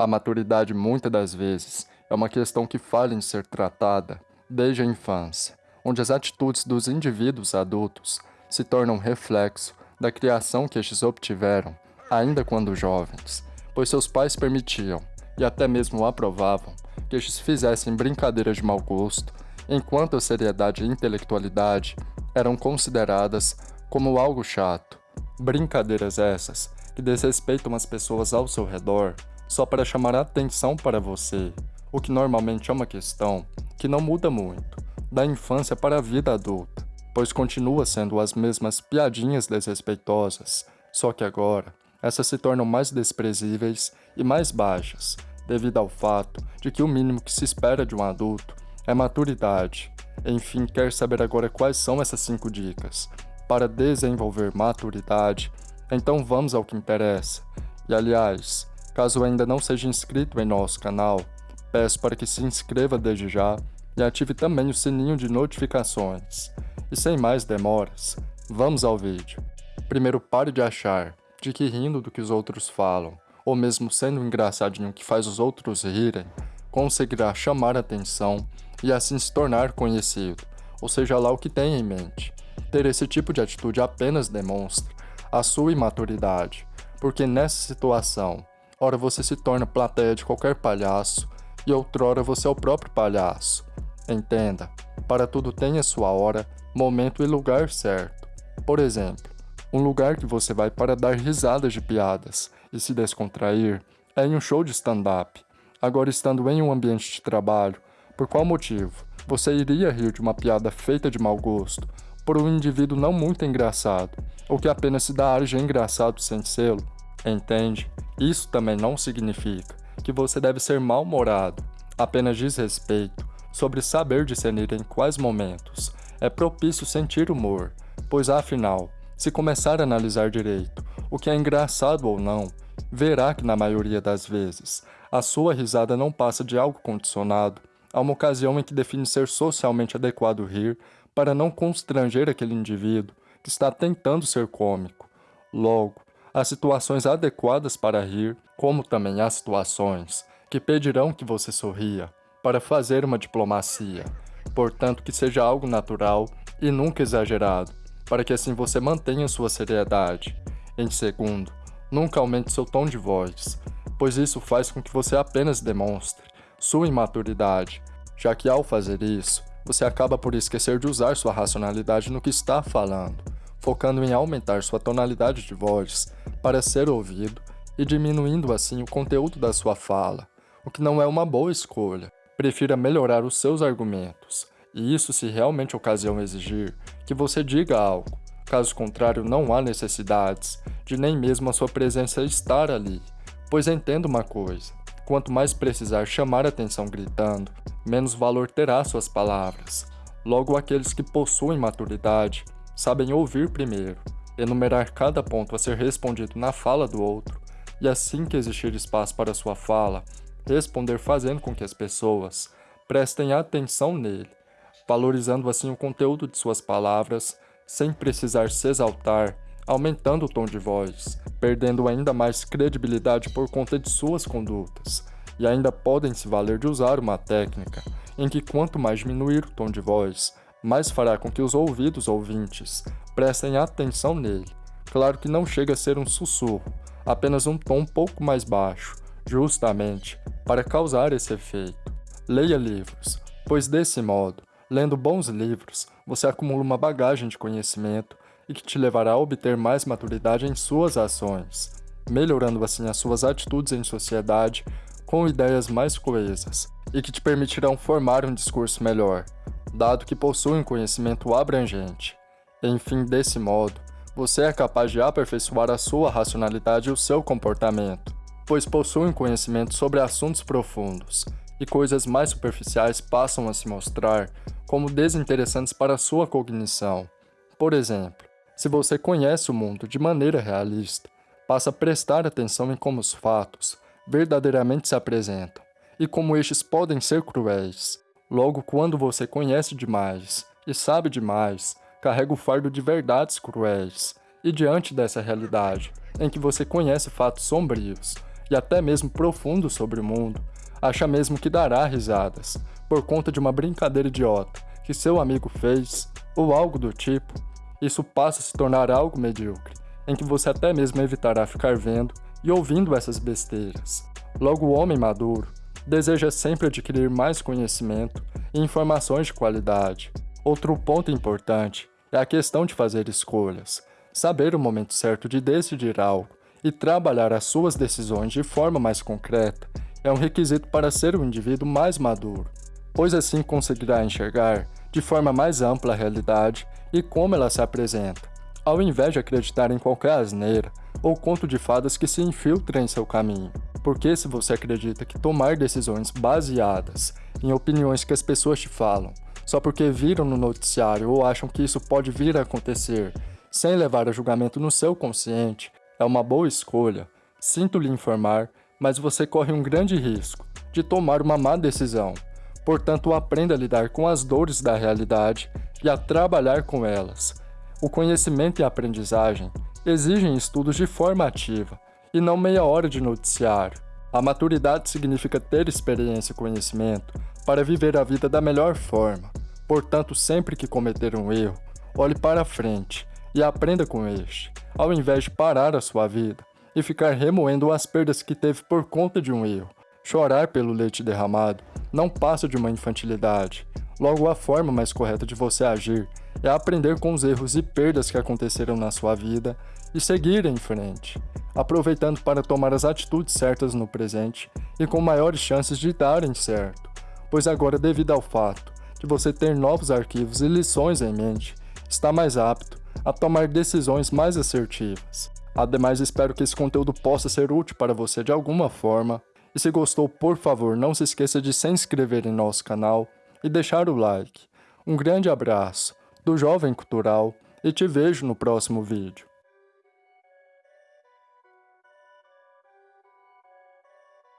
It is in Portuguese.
A maturidade, muitas das vezes, é uma questão que falha em ser tratada desde a infância, onde as atitudes dos indivíduos adultos se tornam reflexo da criação que estes obtiveram, ainda quando jovens, pois seus pais permitiam, e até mesmo aprovavam, que estes fizessem brincadeiras de mau gosto, enquanto a seriedade e intelectualidade eram consideradas como algo chato. Brincadeiras essas que desrespeitam as pessoas ao seu redor só para chamar a atenção para você, o que normalmente é uma questão que não muda muito, da infância para a vida adulta, pois continua sendo as mesmas piadinhas desrespeitosas, só que agora essas se tornam mais desprezíveis e mais baixas, devido ao fato de que o mínimo que se espera de um adulto é maturidade. Enfim, quer saber agora quais são essas 5 dicas para desenvolver maturidade? Então vamos ao que interessa. E aliás, Caso ainda não seja inscrito em nosso canal, peço para que se inscreva desde já e ative também o sininho de notificações. E sem mais demoras, vamos ao vídeo. Primeiro pare de achar de que rindo do que os outros falam, ou mesmo sendo engraçadinho que faz os outros rirem, conseguirá chamar atenção e assim se tornar conhecido, ou seja lá o que tem em mente. Ter esse tipo de atitude apenas demonstra a sua imaturidade, porque nessa situação Ora você se torna plateia de qualquer palhaço, e outrora você é o próprio palhaço. Entenda, para tudo tem a sua hora, momento e lugar certo. Por exemplo, um lugar que você vai para dar risadas de piadas e se descontrair é em um show de stand-up. Agora, estando em um ambiente de trabalho, por qual motivo você iria rir de uma piada feita de mau gosto por um indivíduo não muito engraçado, ou que apenas se dá ar de engraçado sem selo? Entende? Isso também não significa que você deve ser mal-humorado, apenas diz respeito sobre saber discernir em quais momentos é propício sentir humor, pois afinal, se começar a analisar direito o que é engraçado ou não, verá que na maioria das vezes a sua risada não passa de algo condicionado a uma ocasião em que define ser socialmente adequado rir para não constranger aquele indivíduo que está tentando ser cômico. Logo, Há situações adequadas para rir, como também há situações que pedirão que você sorria para fazer uma diplomacia, portanto que seja algo natural e nunca exagerado, para que assim você mantenha sua seriedade. Em segundo, nunca aumente seu tom de voz, pois isso faz com que você apenas demonstre sua imaturidade, já que ao fazer isso, você acaba por esquecer de usar sua racionalidade no que está falando, focando em aumentar sua tonalidade de voz para ser ouvido e diminuindo assim o conteúdo da sua fala, o que não é uma boa escolha. Prefira melhorar os seus argumentos, e isso se realmente a ocasião exigir que você diga algo, caso contrário não há necessidades de nem mesmo a sua presença estar ali, pois entenda uma coisa, quanto mais precisar chamar atenção gritando, menos valor terá suas palavras. Logo aqueles que possuem maturidade sabem ouvir primeiro, enumerar cada ponto a ser respondido na fala do outro, e assim que existir espaço para sua fala, responder fazendo com que as pessoas prestem atenção nele, valorizando assim o conteúdo de suas palavras, sem precisar se exaltar, aumentando o tom de voz, perdendo ainda mais credibilidade por conta de suas condutas, e ainda podem se valer de usar uma técnica em que quanto mais diminuir o tom de voz, mais fará com que os ouvidos ouvintes prestem atenção nele. Claro que não chega a ser um sussurro, apenas um tom um pouco mais baixo, justamente para causar esse efeito. Leia livros, pois desse modo, lendo bons livros, você acumula uma bagagem de conhecimento e que te levará a obter mais maturidade em suas ações, melhorando assim as suas atitudes em sociedade com ideias mais coesas e que te permitirão formar um discurso melhor, dado que possui um conhecimento abrangente. Enfim, desse modo, você é capaz de aperfeiçoar a sua racionalidade e o seu comportamento, pois possui um conhecimento sobre assuntos profundos, e coisas mais superficiais passam a se mostrar como desinteressantes para a sua cognição. Por exemplo, se você conhece o mundo de maneira realista, passa a prestar atenção em como os fatos verdadeiramente se apresentam e como estes podem ser cruéis. Logo, quando você conhece demais e sabe demais, carrega o fardo de verdades cruéis. E diante dessa realidade, em que você conhece fatos sombrios e até mesmo profundo sobre o mundo, acha mesmo que dará risadas, por conta de uma brincadeira idiota que seu amigo fez, ou algo do tipo, isso passa a se tornar algo medíocre, em que você até mesmo evitará ficar vendo e ouvindo essas besteiras. Logo, o homem maduro deseja sempre adquirir mais conhecimento e informações de qualidade. Outro ponto importante é a questão de fazer escolhas, saber o momento certo de decidir algo e trabalhar as suas decisões de forma mais concreta é um requisito para ser um indivíduo mais maduro, pois assim conseguirá enxergar de forma mais ampla a realidade e como ela se apresenta, ao invés de acreditar em qualquer asneira ou conto de fadas que se infiltra em seu caminho. Porque se você acredita que tomar decisões baseadas em opiniões que as pessoas te falam, só porque viram no noticiário ou acham que isso pode vir a acontecer, sem levar a julgamento no seu consciente, é uma boa escolha, sinto lhe informar, mas você corre um grande risco de tomar uma má decisão, Portanto, aprenda a lidar com as dores da realidade e a trabalhar com elas. O conhecimento e a aprendizagem exigem estudos de forma ativa, e não meia hora de noticiário. A maturidade significa ter experiência e conhecimento para viver a vida da melhor forma. Portanto, sempre que cometer um erro, olhe para frente e aprenda com este, ao invés de parar a sua vida e ficar remoendo as perdas que teve por conta de um erro. Chorar pelo leite derramado não passa de uma infantilidade. Logo, a forma mais correta de você agir é aprender com os erros e perdas que aconteceram na sua vida e seguir em frente, aproveitando para tomar as atitudes certas no presente e com maiores chances de darem certo, pois agora, devido ao fato de você ter novos arquivos e lições em mente, está mais apto a tomar decisões mais assertivas. Ademais, espero que esse conteúdo possa ser útil para você de alguma forma e se gostou, por favor, não se esqueça de se inscrever em nosso canal e deixar o like. Um grande abraço do Jovem Cultural e te vejo no próximo vídeo.